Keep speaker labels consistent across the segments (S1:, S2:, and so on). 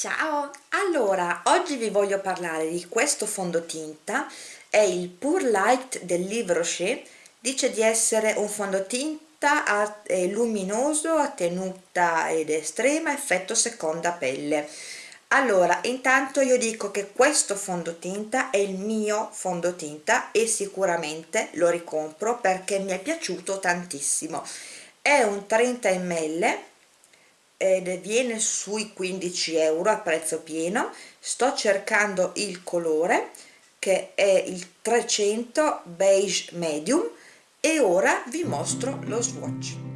S1: Ciao! Allora, oggi vi voglio parlare di questo fondotinta, è il Pure Light del Livre Rocher, dice di essere un fondotinta luminoso a tenuta ed estrema effetto seconda pelle. Allora, intanto io dico che questo fondotinta è il mio fondotinta e sicuramente lo ricompro perché mi è piaciuto tantissimo. È un 30 ml ed viene sui 15 euro a prezzo pieno. Sto cercando il colore che è il 300 beige medium e ora vi mostro lo swatch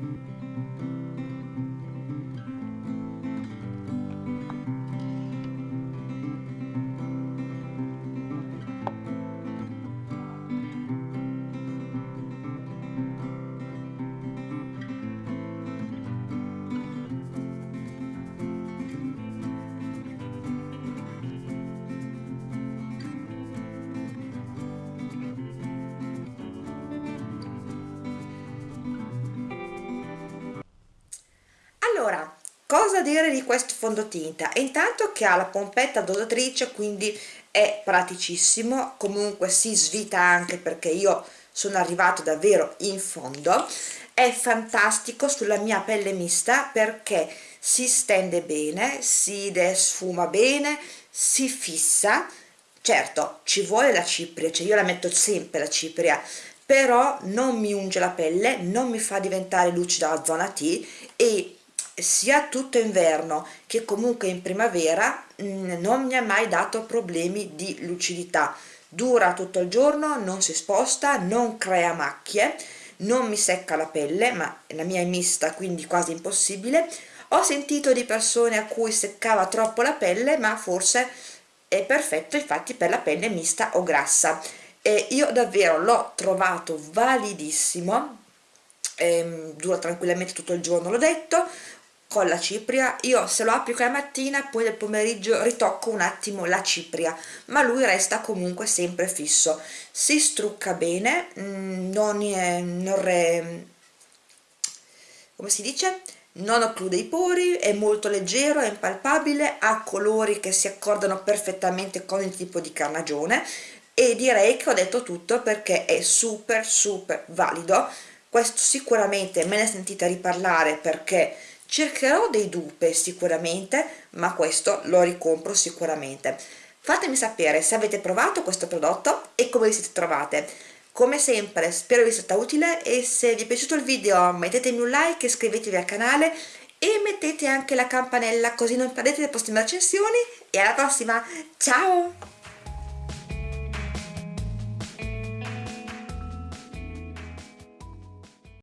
S1: allora cosa dire di questo fondotinta? Intanto che ha la pompetta dosatrice quindi è praticissimo. Comunque si svita anche perché io sono arrivato davvero in fondo. È fantastico sulla mia pelle mista perché si stende bene si sfuma bene si fissa. Certo ci vuole la cipria cioè io la metto sempre la cipria però non mi unge la pelle non mi fa diventare lucida la zona T e sia tutto inverno che comunque in primavera mm, non mi ha mai dato problemi di lucidità. Dura tutto il giorno, non si sposta, non crea macchie non mi secca la pelle, ma la mia è mista quindi quasi impossibile. Ho sentito di persone a cui seccava troppo la pelle ma forse è perfetto infatti per la pelle mista o grassa. E io davvero l'ho trovato validissimo. Ehm, dura tranquillamente tutto il giorno l'ho detto con la cipria. Io se lo applico la mattina poi nel pomeriggio ritocco un attimo la cipria ma lui resta comunque sempre fisso. Si strucca bene mm, non, è, non re, come si dice? Non occlude i pori, è molto leggero, è impalpabile, ha colori che si accordano perfettamente con il tipo di carnagione e direi che ho detto tutto perché è super super valido. Questo sicuramente me ne sentite riparlare perché cercherò dei dupe sicuramente ma questo lo ricompro sicuramente. Fatemi sapere se avete provato questo prodotto e come vi siete trovate. Come sempre spero vi sia stata utile e se vi è piaciuto il video mettetemi un like iscrivetevi al canale e mettete anche la campanella così non perdete le prossime recensioni. E alla prossima! Ciao